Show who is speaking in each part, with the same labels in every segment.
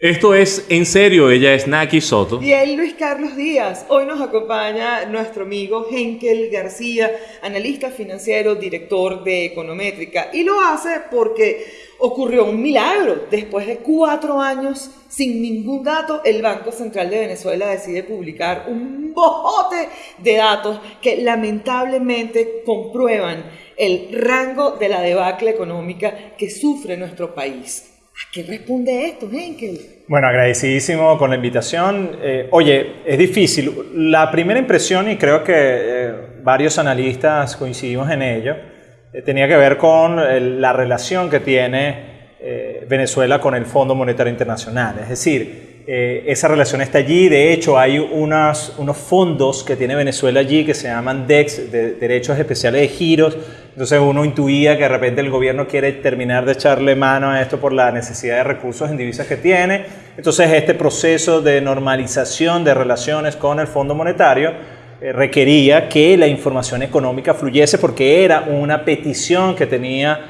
Speaker 1: Esto es En Serio, ella es Naki Soto.
Speaker 2: Y él Luis Carlos Díaz. Hoy nos acompaña nuestro amigo Henkel García, analista financiero, director de Econométrica. Y lo hace porque ocurrió un milagro. Después de cuatro años, sin ningún dato, el Banco Central de Venezuela decide publicar un bojote de datos que lamentablemente comprueban el rango de la debacle económica que sufre nuestro país. ¿A qué responde esto, Henkel?
Speaker 3: Bueno, agradecidísimo con la invitación. Eh, oye, es difícil. La primera impresión, y creo que eh, varios analistas coincidimos en ello, eh, tenía que ver con la relación que tiene Venezuela con el Fondo Monetario Internacional. Es decir, eh, esa relación está allí. De hecho, hay unos fondos que tiene Venezuela allí que se llaman DEX, de Derechos Especiales de Giros. Entonces uno intuía que de repente el gobierno quiere terminar de echarle mano a esto por la necesidad de recursos en divisas que tiene. Entonces este proceso de normalización de relaciones con el Fondo Monetario eh, requería que la información económica fluyese porque era una petición que tenía,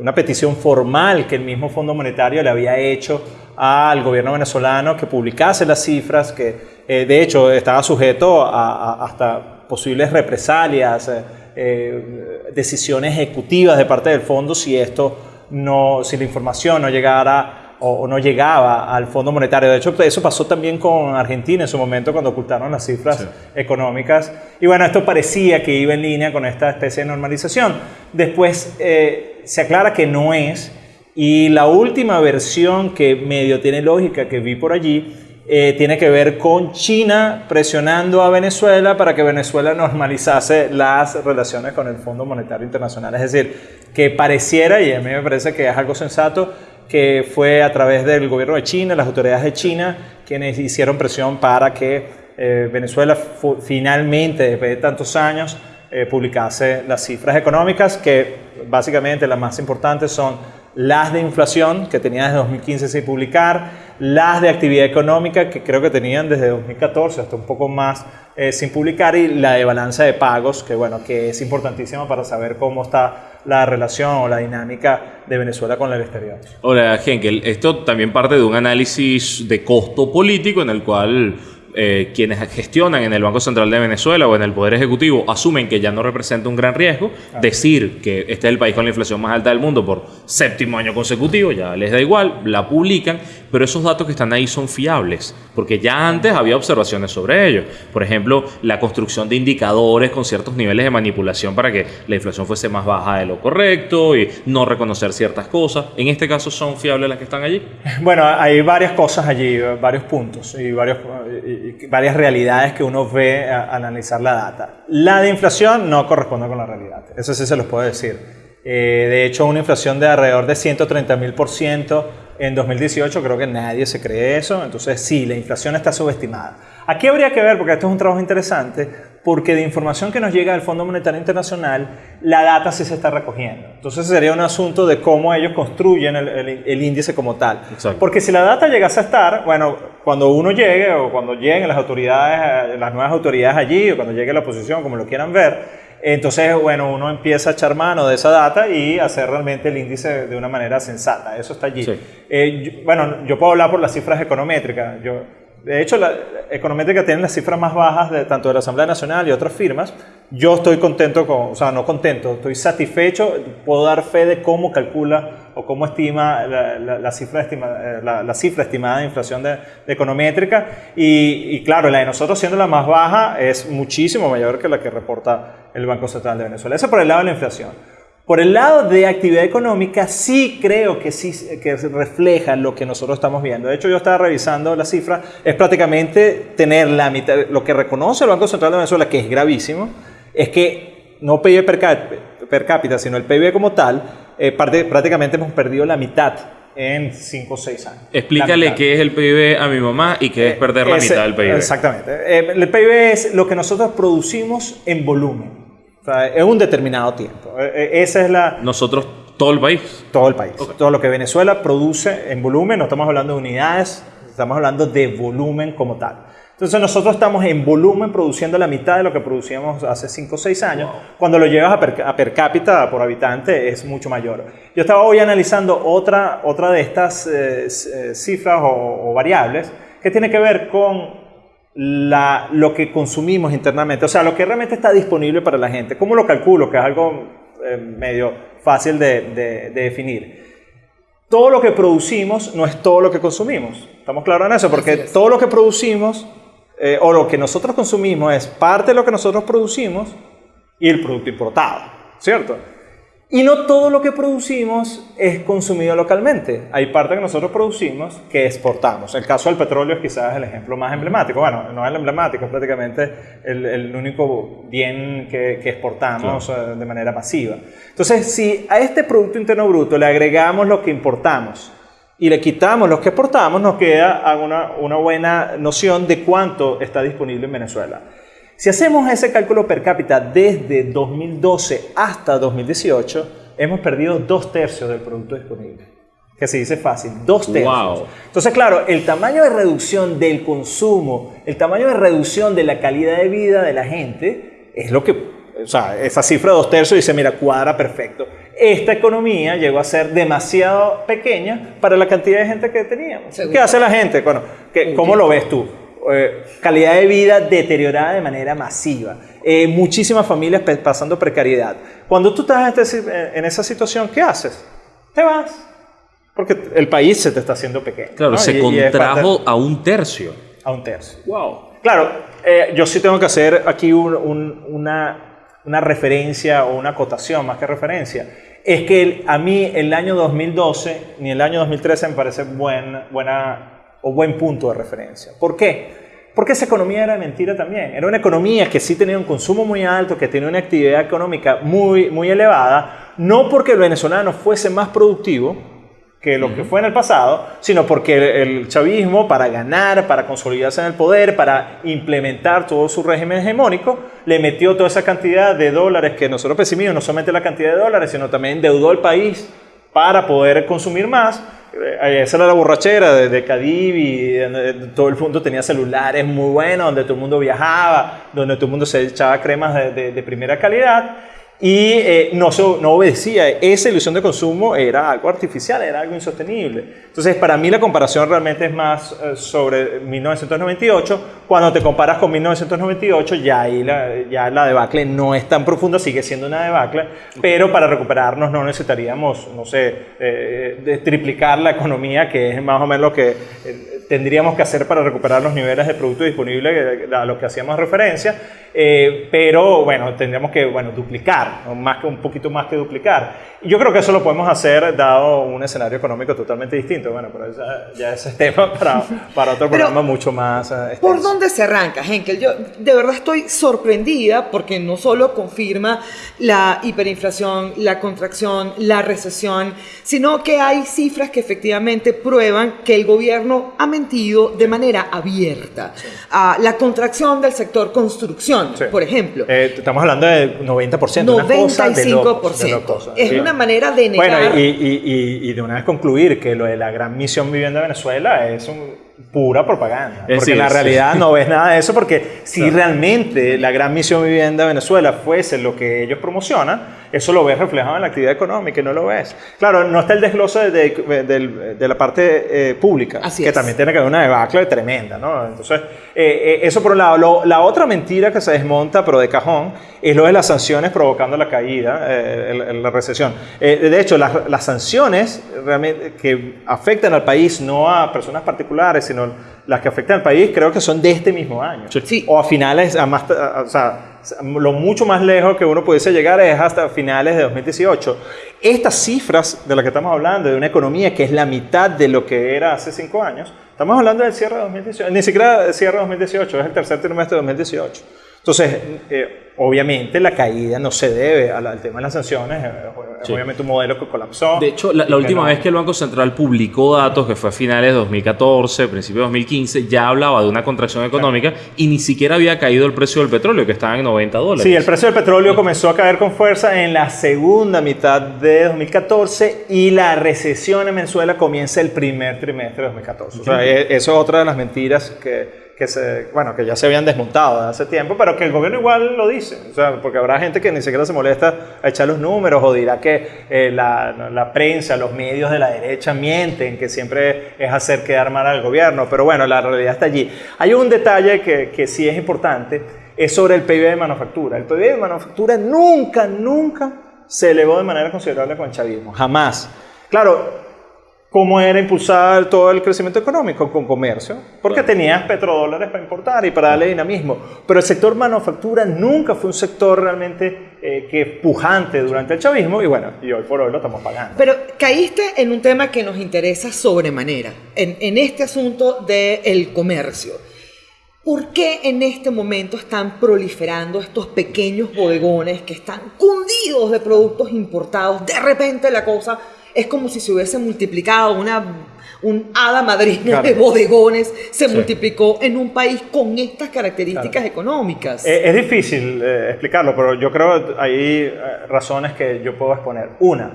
Speaker 3: una petición formal que el mismo Fondo Monetario le había hecho al gobierno venezolano que publicase las cifras, que eh, de hecho estaba sujeto a, hasta posibles represalias, eh, eh, decisiones ejecutivas de parte del fondo si esto no, si la información no llegara o, no llegaba al Fondo Monetario. De hecho, eso pasó también con Argentina en su momento cuando ocultaron las cifras económicas. Y bueno, esto parecía que iba en línea con esta especie de normalización. Después se aclara que no es y la última versión que medio tiene lógica que vi por allí eh, tiene que ver con China presionando a Venezuela para que Venezuela normalizase las relaciones con el Fondo Monetario Internacional. Es decir, que pareciera, y a mí me parece que es algo sensato, que fue a través del gobierno de China, las autoridades de China, quienes hicieron presión para que eh, Venezuela finalmente, después de tantos años, eh, publicase las cifras económicas, que básicamente las más importantes son las de inflación que tenían desde 2015 sin publicar, las de actividad económica que creo que tenían desde 2014 hasta un poco más eh, sin publicar y la de balanza de pagos que bueno que es importantísima para saber cómo está la relación o la dinámica de Venezuela con el exterior.
Speaker 1: Hola Henkel, esto también parte de un análisis de costo político en el cual eh, quienes gestionan en el Banco Central de Venezuela o en el Poder Ejecutivo asumen que ya no representa un gran riesgo. Decir que este es el país con la inflación más alta del mundo por séptimo año consecutivo, ya les da igual, la publican, pero esos datos que están ahí son fiables, porque ya antes había observaciones sobre ellos. Por ejemplo, la construcción de indicadores con ciertos niveles de manipulación para que la inflación fuese más baja de lo correcto y no reconocer ciertas cosas. En este caso, ¿son fiables las que están allí?
Speaker 3: Bueno, hay varias cosas allí, varios puntos y varias realidades que uno ve al analizar la data. La de inflación no corresponde con la realidad, eso sí se los puedo decir. Eh, de hecho, una inflación de alrededor de 130 mil por ciento en 2018, creo que nadie se cree eso, entonces sí, la inflación está subestimada. Aquí habría que ver, porque esto es un trabajo interesante, porque de información que nos llega del Fondo Monetario Internacional, la data sí se está recogiendo. Entonces sería un asunto de cómo ellos construyen el, índice como tal. Porque si la data llegase a estar, bueno, cuando uno llegue o cuando lleguen las autoridades, las nuevas autoridades allí o cuando llegue la oposición, como lo quieran ver, entonces, bueno, uno empieza a echar mano de esa data y hacer realmente el índice de una manera sensata. Eso está allí. Eh, bueno, yo puedo hablar por las cifras econométricas. Yo, de hecho, la Econométrica tiene las cifras más bajas de tanto de la Asamblea Nacional y otras firmas. Yo estoy contento, con, o sea, no contento, estoy satisfecho, puedo dar fe de cómo calcula o cómo estima la, cifra, estima, eh, la, cifra estimada de inflación de, Econométrica. Y, y, claro, la de nosotros siendo la más baja es muchísimo mayor que la que reporta el Banco Central de Venezuela. Eso por el lado de la inflación. Por el lado de actividad económica, sí creo que sí que refleja lo que nosotros estamos viendo. De hecho, yo estaba revisando la cifra, es prácticamente tener la mitad, lo que reconoce el Banco Central de Venezuela, que es gravísimo, es que no PIB per, cápita, sino el PIB como tal, eh, prácticamente hemos perdido la mitad en 5 o 6 años.
Speaker 1: Explícale qué es el PIB a mi mamá y qué es perder la mitad del PIB.
Speaker 3: Exactamente. Eh, el PIB es lo que nosotros producimos en volumen es un determinado tiempo. E, e, esa es la...
Speaker 1: Nosotros, todo el país.
Speaker 3: Todo el país. Todo lo que Venezuela produce en volumen, no estamos hablando de unidades, estamos hablando de volumen como tal. Entonces nosotros estamos en volumen produciendo la mitad de lo que producíamos hace 5 o 6 años. Cuando lo llevas a per, a per, cápita por habitante es mucho mayor. Yo estaba hoy analizando otra, otra de estas eh, eh, cifras o, o, variables que tiene que ver con la, lo que consumimos internamente, o sea, lo que realmente está disponible para la gente. ¿Cómo lo calculo? Que es algo eh, medio fácil de, de, de definir todo lo que producimos no es todo lo que consumimos. ¿Estamos claros en eso? Porque todo lo que producimos eh, o lo que nosotros consumimos es parte de lo que nosotros producimos y el producto importado, ¿cierto? Y no todo lo que producimos es consumido localmente. Hay parte que nosotros producimos que exportamos. El caso del petróleo es quizás el ejemplo más emblemático. Bueno, no es el emblemático, es prácticamente el, el único bien que, que exportamos claro. de manera masiva. Entonces, si a este Producto Interno Bruto le agregamos lo que importamos y le quitamos lo que exportamos, nos queda una, una buena noción de cuánto está disponible en Venezuela. Si hacemos ese cálculo per cápita desde 2012 hasta 2018, hemos perdido dos tercios del producto disponible. Que se dice fácil, dos tercios.
Speaker 1: Wow.
Speaker 3: Entonces, claro, el tamaño de reducción del consumo, el tamaño de reducción de la calidad de vida de la gente, es lo que, o sea, esa cifra de dos tercios dice, mira, cuadra perfecto. Esta economía llegó a ser demasiado pequeña para la cantidad de gente que teníamos. Seguro. ¿Qué hace la gente? Bueno, ¿qué, ¿cómo lo ves tú? Eh, calidad de vida deteriorada de manera masiva, eh, muchísimas familias pasando precariedad. Cuando tú estás en, este, en, esa situación, ¿qué haces? Te vas. Porque el país se te está haciendo pequeño.
Speaker 1: Claro,
Speaker 3: ¿no?
Speaker 1: se
Speaker 3: Y- y
Speaker 1: contrajo
Speaker 3: parte-
Speaker 1: a un tercio.
Speaker 3: a un tercio.
Speaker 1: Wow.
Speaker 3: Claro, eh, yo sí tengo que hacer aquí un- un- una, una referencia o una acotación, más que referencia. Es que el- a mí el año 2012 ni el año 2013 me parece buen, buena o buen punto de referencia. ¿Por qué? Porque esa economía era mentira también. Era una economía que sí tenía un consumo muy alto, que tenía una actividad económica muy, muy elevada, no porque el venezolano fuese más productivo, que lo que fue en el pasado, sino porque el, el chavismo, para ganar, para consolidarse en el poder, para implementar todo su régimen hegemónico, le metió toda esa cantidad de dólares que nosotros percibimos, no solamente la cantidad de dólares, sino también endeudó al país para poder consumir más. Eh, Esa era la borrachera de, Cadivi, donde todo el mundo tenía celulares muy buenos, donde todo el mundo viajaba, donde todo el mundo se echaba cremas de primera calidad y eh, no, no obedecía. Esa ilusión de consumo era algo artificial, era algo insostenible. Entonces, para mí la comparación realmente es más eh, sobre 1998. Cuando te comparas con 1998, ya ahí la, ya la debacle no es tan profunda, sigue siendo una debacle, pero para recuperarnos no necesitaríamos, no sé, eh, de triplicar la economía, que es más o menos lo que eh, tendríamos que hacer para recuperar los niveles de producto disponible eh, a los que hacíamos referencia, eh, pero bueno, tendríamos que bueno, duplicar, o más que, un poquito más que duplicar. Y yo creo que eso lo podemos hacer dado un escenario económico totalmente distinto, bueno, pero esa- ya ese es tema para, para otro
Speaker 2: Pero,
Speaker 3: programa mucho más... eh,
Speaker 2: ¿Por
Speaker 3: extenso.
Speaker 2: dónde se arranca, Henkel? Yo de verdad estoy sorprendida porque no solo confirma la hiperinflación, la contracción, la recesión, sino que hay cifras que efectivamente prueban que el gobierno ha mentido de manera abierta. Ah, la contracción del sector construcción,
Speaker 3: Sí.
Speaker 2: por ejemplo.
Speaker 3: Eh, estamos hablando de 90%. Una cosa de locos, de
Speaker 2: 95%. Es
Speaker 3: Sí.
Speaker 2: una manera de negar.
Speaker 3: Bueno, y, y- y- y de una vez concluir que lo de la gran misión Vivienda Venezuela es un- pura propaganda.
Speaker 1: Es
Speaker 3: Porque en la
Speaker 1: sí.
Speaker 3: realidad no ves nada de eso, porque si realmente la gran misión Vivienda Venezuela fuese lo que ellos promocionan, eso lo ves reflejado en la actividad económica y no lo ves. Claro, no está el desglose de, de- de la parte eh, pública,
Speaker 2: Así
Speaker 3: que
Speaker 2: es.
Speaker 3: también tiene que haber una debacle tremenda, ¿no? Entonces, eh, eh, eso por un lado. Lo- la otra mentira que se desmonta, pero de cajón, es lo de las sanciones provocando la caída, eh, el- el- la recesión. Eh, de hecho, las, las sanciones realmente que afectan al país, no a personas particulares, sino las que afectan al país, creo que son de este mismo año.
Speaker 1: Sí.
Speaker 3: O a finales, a más, a- o sea, lo mucho más lejos que uno pudiese llegar es hasta finales de 2018. Estas cifras de las que estamos hablando, de una economía que es la mitad de lo que era hace cinco años, estamos hablando del cierre de 2018, ni siquiera del cierre de 2018, es el tercer trimestre de 2018. Entonces, eh, obviamente la caída no se debe al, al tema de las sanciones, eh,
Speaker 1: Sí.
Speaker 3: obviamente un modelo que colapsó.
Speaker 1: De hecho, la, última
Speaker 3: no-
Speaker 1: vez que el Banco Central publicó datos, que fue a finales de 2014, principios de 2015, ya hablaba de una contracción económica y ni siquiera había caído el precio del petróleo, que estaba en 90 dólares.
Speaker 3: Sí, el precio del petróleo comenzó a caer con fuerza en la segunda mitad de 2014 y la recesión en Venezuela comienza el primer trimestre de 2014. O sea, e- eso es otra de las mentiras que, que, se, bueno, que ya se habían desmontado de hace tiempo, pero que el gobierno igual lo dice. O sea, porque habrá gente que ni siquiera se molesta a echar los números o dirá que eh, la, la prensa, los medios de la derecha mienten, que siempre es hacer quedar mal al gobierno. Pero bueno, la realidad está allí. Hay un detalle que, que sí es importante es sobre el PIB de manufactura. El PIB de manufactura nunca, nunca se elevó de manera considerable con el chavismo. Jamás. Claro, ¿cómo era impulsar todo el crecimiento económico? Con comercio. Porque tenías petrodólares para importar y para darle dinamismo. Pero el sector manufactura nunca fue un sector realmente eh, que pujante durante el chavismo y bueno, y hoy por hoy lo estamos pagando.
Speaker 2: Pero caíste en un tema que nos interesa sobremanera, en, en este asunto del comercio. ¿Por qué en este momento están proliferando estos pequeños bodegones que están cundidos de productos importados? De repente la cosa es como si se hubiese multiplicado una un hada madrina
Speaker 3: Claro.
Speaker 2: de bodegones se
Speaker 1: Sí.
Speaker 2: multiplicó en un país con estas características
Speaker 3: Claro.
Speaker 2: económicas.
Speaker 3: Eh, Es difícil eh, explicarlo, pero yo creo que hay eh, razones que yo puedo exponer. Una,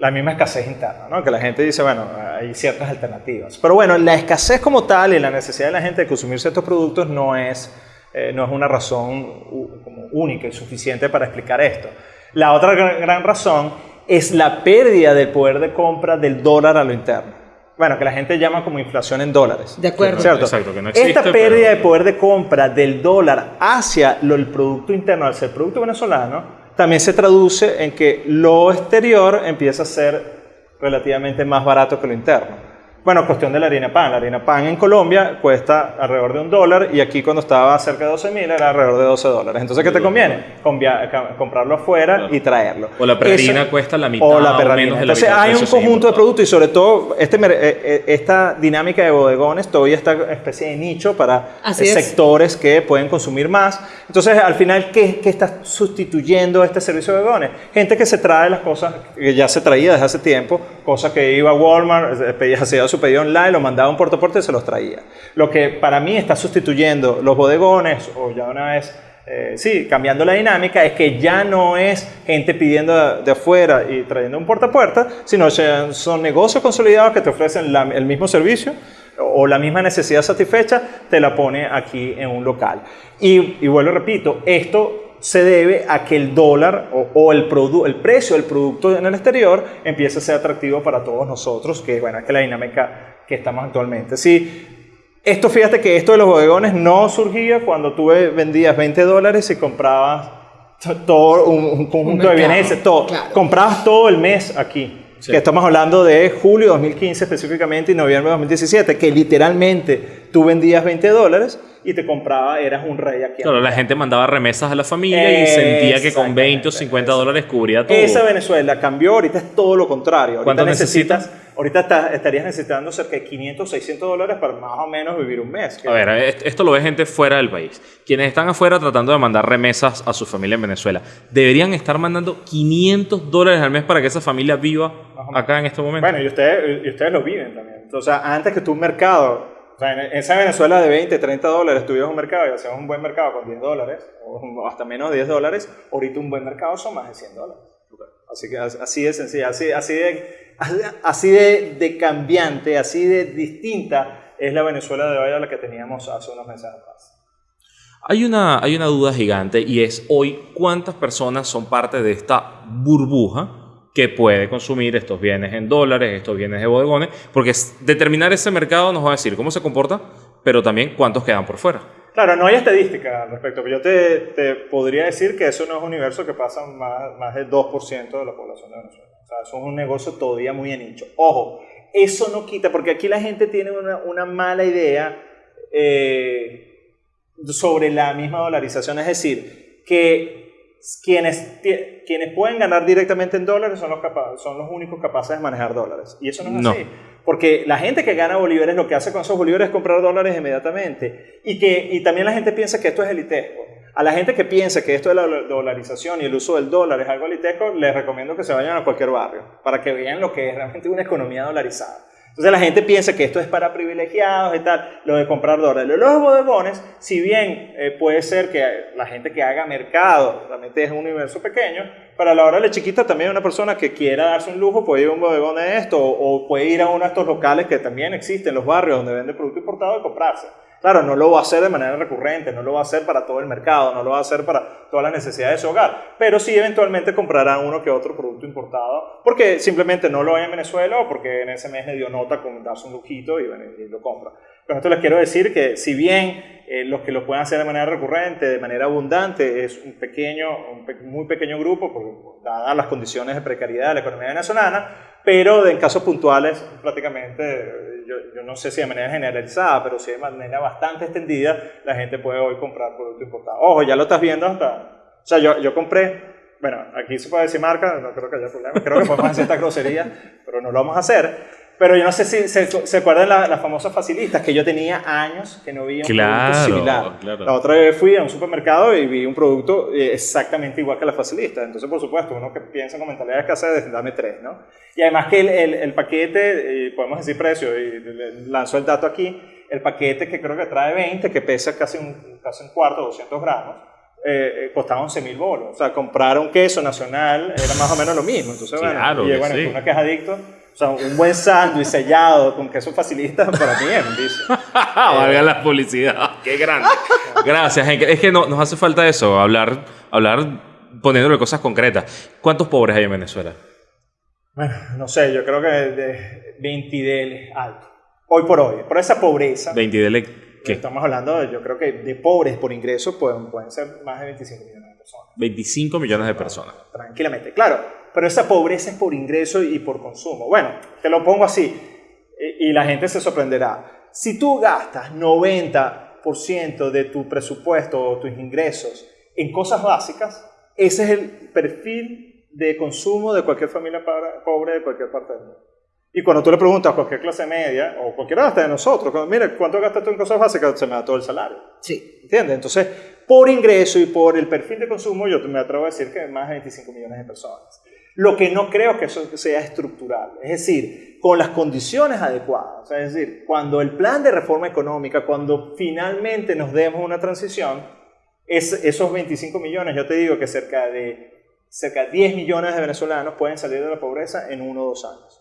Speaker 3: la misma escasez interna, ¿no? que la gente dice, bueno, hay ciertas alternativas. Pero bueno, la escasez como tal y la necesidad de la gente de consumir ciertos productos no es, eh, no es una razón como única y suficiente para explicar esto. La otra gran razón es la pérdida del poder de compra del dólar a lo interno. Bueno, que la gente llama como inflación en dólares.
Speaker 2: De acuerdo.
Speaker 3: ¿Cierto?
Speaker 1: Exacto, que no existe,
Speaker 3: Esta pérdida
Speaker 1: pero-
Speaker 3: de poder de compra del dólar hacia lo, el Producto Interno, hacia el Producto Venezolano, también se traduce en que lo exterior empieza a ser relativamente más barato que lo interno. Bueno, cuestión de la harina pan. La harina pan en Colombia cuesta alrededor de un dólar y aquí cuando estaba cerca de 12 mil era alrededor de 12 dólares. Entonces, ¿qué te conviene? Convia- ca- comprarlo afuera y traerlo.
Speaker 1: O la perrarina
Speaker 3: Eso-
Speaker 1: cuesta la mitad
Speaker 3: O la
Speaker 1: o
Speaker 3: perrarina.
Speaker 1: menos de la
Speaker 3: Entonces,
Speaker 1: mitad
Speaker 3: hay un conjunto de productos y sobre todo este, eh, eh, esta dinámica de bodegones todavía está especie de nicho para
Speaker 2: Así
Speaker 3: eh,
Speaker 2: es.
Speaker 3: sectores que pueden consumir más. Entonces, al final, ¿qué, qué está sustituyendo este servicio de bodegones? Gente que se trae las cosas que ya se traía desde hace tiempo, cosas que iba a Walmart, eh, pedía, hacía su pedido online, lo mandaba a un puerto a puerto y se los traía. Lo que para mí está sustituyendo los bodegones, o ya una vez eh, sí, cambiando la dinámica, es que ya no es gente pidiendo de, afuera y trayendo un puerta a puerta, sino son negocios consolidados que te ofrecen el mismo servicio o la misma necesidad satisfecha, te la pone aquí en un local. Y, y vuelvo repito, esto se debe a que el dólar o, o el, produ- el precio del producto en el exterior empieza a ser atractivo para todos nosotros, que bueno, es que la dinámica que estamos actualmente. Sí, esto, fíjate que esto de los bodegones no surgía cuando tú vendías 20 dólares y comprabas to- todo un, un conjunto de
Speaker 2: mercado,
Speaker 3: bienes, todo.
Speaker 2: claro.
Speaker 3: Comprabas todo el mes aquí.
Speaker 1: Sí.
Speaker 3: Que estamos hablando de julio 2015 específicamente y noviembre de 2017, que literalmente tú vendías 20 dólares y te compraba, eras un rey aquí.
Speaker 1: Claro, la gente mandaba remesas a la familia y sentía que con 20 o 50 dólares cubría todo.
Speaker 3: Esa Venezuela cambió, ahorita es todo lo contrario. Ahorita
Speaker 1: ¿Cuánto
Speaker 3: necesitas, ahorita está- estarías necesitando cerca de 500, 600 dólares para más o menos vivir un mes.
Speaker 1: A ver, est- esto lo ve gente fuera del país. Quienes están afuera tratando de mandar remesas a su familia en Venezuela, deberían estar mandando 500 dólares al mes para que esa familia viva acá en este momento.
Speaker 3: Bueno, y ustedes, y ustedes lo viven también. O sea, antes que tú un mercado, o sea, en esa Venezuela de 20, 30 dólares, tuvieras un mercado y hacías un buen mercado con 10 dólares, o hasta menos de 10 dólares, ahorita un buen mercado son más de 100 dólares. Así que as- así de sencilla, así, así, de, así de, de cambiante, así de distinta es la Venezuela de hoy a la que teníamos hace unos meses atrás.
Speaker 1: Hay una, hay una duda gigante y es hoy cuántas personas son parte de esta burbuja que puede consumir estos bienes en dólares, estos bienes de bodegones, porque determinar ese mercado nos va a decir cómo se comporta, pero también cuántos quedan por fuera.
Speaker 3: Claro, no hay estadística al respecto, pero yo te, te podría decir que eso no es un universo que pasa más, más del 2% de la población de Venezuela. O sea, eso es un negocio todavía muy de nicho. Ojo, eso no quita, porque aquí la gente tiene una, una mala idea eh, sobre la misma dolarización, es decir, que quienes, quienes pueden ganar directamente en dólares son los, capa- son los únicos capaces de manejar dólares. Y eso no es
Speaker 1: No.
Speaker 3: así. Porque la gente que gana bolívares lo que hace con esos bolívares es comprar dólares inmediatamente. Y, que, y también la gente piensa que esto es elitesco. A la gente que piensa que esto de la dolarización y el uso del dólar es algo aliteco, les recomiendo que se vayan a cualquier barrio para que vean lo que es realmente una economía dolarizada. Entonces la gente piensa que esto es para privilegiados y tal, lo de comprar dólares. Los bodegones, si bien eh, puede ser que la gente que haga mercado realmente es un universo pequeño, para la hora de chiquita también una persona que quiera darse un lujo puede ir a un bodegón de esto o, puede ir a uno de estos locales que también existen en los barrios donde vende producto importado y comprarse. Claro, no lo va a hacer de manera recurrente, no lo va a hacer para todo el mercado, no lo va a hacer para todas las necesidades de su hogar, pero sí eventualmente comprará uno que otro producto importado porque simplemente no lo hay en Venezuela o porque en ese mes le dio nota con darse un lujito y, y lo compra. Con esto les quiero decir que si bien eh, los que lo puedan hacer de manera recurrente, de manera abundante, es un pequeño, un muy pequeño grupo, porque, dadas las condiciones de precariedad de la economía venezolana, pero en casos puntuales prácticamente yo, no sé si de manera generalizada, pero sí de manera bastante extendida, la gente puede hoy comprar producto importado. Ojo, ya lo estás viendo hasta... O sea, yo, yo compré, bueno, aquí se puede decir marca, no creo que haya problema, creo que podemos hacer esta grosería, pero no lo vamos a hacer. Pero yo no sé si se, acuerdan las la famosas facilistas, que yo tenía años que no vi un producto similar. La otra vez fui a un supermercado y vi un producto eh, exactamente igual que la facilista. Entonces, por supuesto, uno que piensa con mentalidad de escasez, dame tres, ¿no? Y además que el, el, el paquete, podemos decir precio, y lanzó el dato aquí, el paquete que creo que trae 20, que pesa casi un, casi un cuarto, 200 gramos, eh, eh, costaba 11 mil bolos. O sea, comprar un queso nacional era más o menos lo mismo. Entonces, bueno, y bueno, sí. uno que es adicto sea, un buen sándwich sellado con queso facilita para mí es un vicio.
Speaker 1: Valga la publicidad. Qué grande. Gracias, Henke. Es que no, nos hace falta eso, hablar, hablar poniéndole cosas concretas. ¿Cuántos pobres hay en Venezuela?
Speaker 3: Bueno, no sé, yo creo que de 20 del alto. Hoy por hoy, por esa pobreza.
Speaker 1: 20 del ¿qué?
Speaker 3: Estamos hablando, de, yo creo que de pobres por ingreso pueden, pueden ser más de 25 millones de personas.
Speaker 1: 25 millones de personas.
Speaker 3: Tranquilamente. Claro, pero esa pobreza es por ingreso y por consumo. Bueno, te lo pongo así y la gente se sorprenderá. Si tú gastas 90% de tu presupuesto o tus ingresos en cosas básicas, ese es el perfil de consumo de cualquier familia pobre de cualquier parte del mundo. Y cuando tú le preguntas a cualquier clase media o cualquiera hasta de nosotros, mira, ¿cuánto gastas tú en cosas básicas? Se me da todo el salario.
Speaker 2: Sí.
Speaker 3: ¿Entiendes? Entonces, por ingreso y por el perfil de consumo, yo me atrevo a decir que más de 25 millones de personas. Lo que no creo que eso sea estructural. Es decir, con las condiciones adecuadas. es decir, cuando el plan de reforma económica, cuando finalmente nos demos una transición, es, esos 25 millones, yo te digo que cerca de, cerca de 10 millones de venezolanos pueden salir de la pobreza en uno o dos años.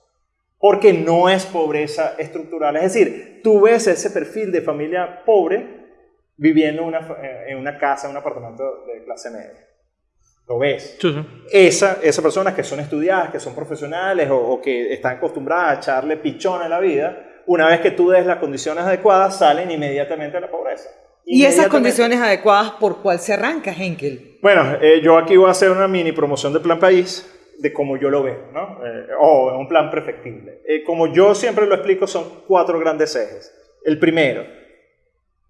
Speaker 3: Porque no es pobreza estructural. Es decir, tú ves ese perfil de familia pobre viviendo una, en una casa, en un apartamento de clase media. Lo ves. Esa, esas personas que son estudiadas, que son profesionales o, que están acostumbradas a echarle pichón a la vida, una vez que tú des las condiciones adecuadas, salen inmediatamente a la pobreza.
Speaker 2: ¿Y esas condiciones adecuadas por cuál se arranca, Henkel?
Speaker 3: Bueno, eh, yo aquí voy a hacer una mini promoción del Plan País, de cómo yo lo veo, ¿no? Eh, o un plan perfectible. Eh, como yo siempre lo explico, son cuatro grandes ejes. El primero,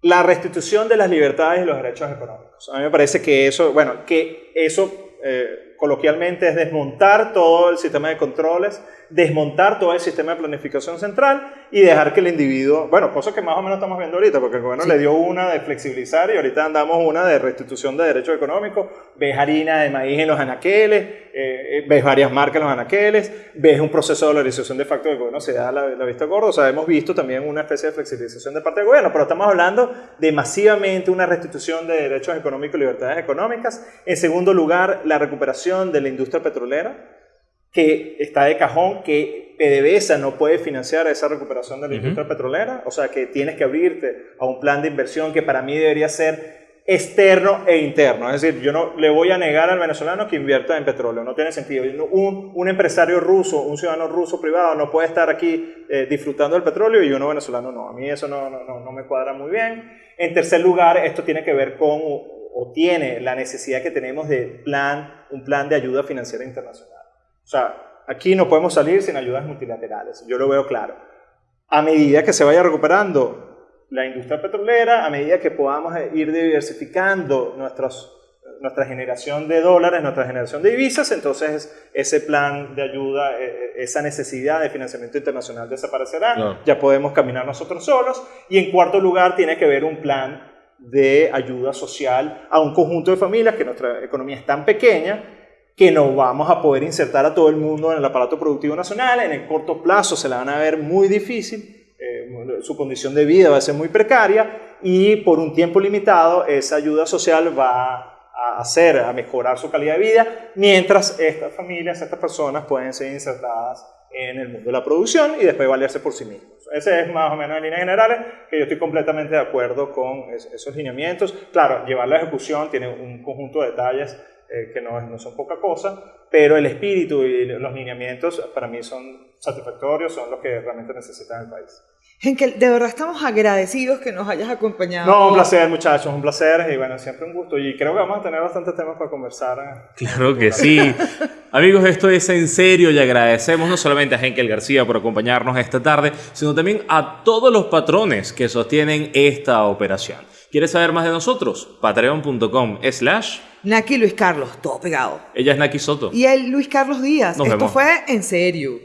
Speaker 3: la restitución de las libertades y los derechos económicos. A mí me parece que eso, bueno, que eso eh, coloquialmente es desmontar todo el sistema de controles, desmontar todo el sistema de planificación central y dejar que el individuo, bueno, cosa que más o menos estamos viendo ahorita, porque el gobierno le dio una de flexibilizar y ahorita andamos una de restitución de derechos económicos, ves harina de maíz en los anaqueles, eh, eh, ves varias marcas en los anaqueles, ves un proceso de dolarización de facto del gobierno, se da la, la vista gorda, o sea, hemos visto también una especie de flexibilización de parte del gobierno, pero estamos hablando de masivamente una restitución de derechos económicos y libertades económicas. En segundo lugar, la recuperación de la industria petrolera, que está de cajón, que PDVSA no puede financiar esa recuperación de la industria petrolera, o sea que tienes que abrirte a un plan de inversión que para mí debería ser externo e interno. Es decir, yo no le voy a negar al venezolano que invierta en petróleo, no tiene sentido. Un, un empresario ruso, un ciudadano ruso privado no puede estar aquí eh, disfrutando del petróleo y uno venezolano no. A mí eso no, no, no me cuadra muy bien. En tercer lugar, esto tiene que ver con o tiene la necesidad que tenemos de plan, un plan de ayuda financiera internacional. O sea, aquí no podemos salir sin ayudas multilaterales, yo lo veo claro. A medida que se vaya recuperando la industria petrolera, a medida que podamos ir diversificando nuestros, nuestra generación de dólares, nuestra generación de divisas, entonces ese plan de ayuda, e, e, esa necesidad de financiamiento internacional desaparecerá, ya podemos caminar nosotros solos. Y en cuarto lugar, tiene que haber un plan de ayuda social a un conjunto de familias que nuestra economía es tan pequeña que no vamos a poder insertar a todo el mundo en el aparato productivo nacional. En el corto plazo se la van a ver muy difícil, eh, su condición de vida va a ser muy precaria y por un tiempo limitado esa ayuda social va a hacer, a mejorar su calidad de vida, mientras estas familias, estas personas pueden ser insertadas en el mundo de la producción y después valerse por sí mismos. Ese es más o menos en líneas generales que yo estoy completamente de acuerdo con esos lineamientos. Claro, llevar la ejecución tiene un conjunto de detalles eh, que no, no, son poca cosa, pero el espíritu y los lineamientos para mí son satisfactorios, son los que realmente necesita el país.
Speaker 2: Henkel, de verdad estamos agradecidos que nos hayas acompañado.
Speaker 3: No, un placer muchachos, un placer y bueno, siempre un gusto y creo que vamos a tener bastantes temas para conversar.
Speaker 1: Claro que sí. Amigos, esto es en serio y agradecemos no solamente a Henkel García por acompañarnos esta tarde, sino también a todos los patrones que sostienen esta operación. ¿Quieres saber más de nosotros? Patreon.com slash
Speaker 2: Naki Luis Carlos, todo pegado.
Speaker 1: Ella es Naki Soto.
Speaker 2: Y él Luis Carlos Díaz. Esto fue en serio.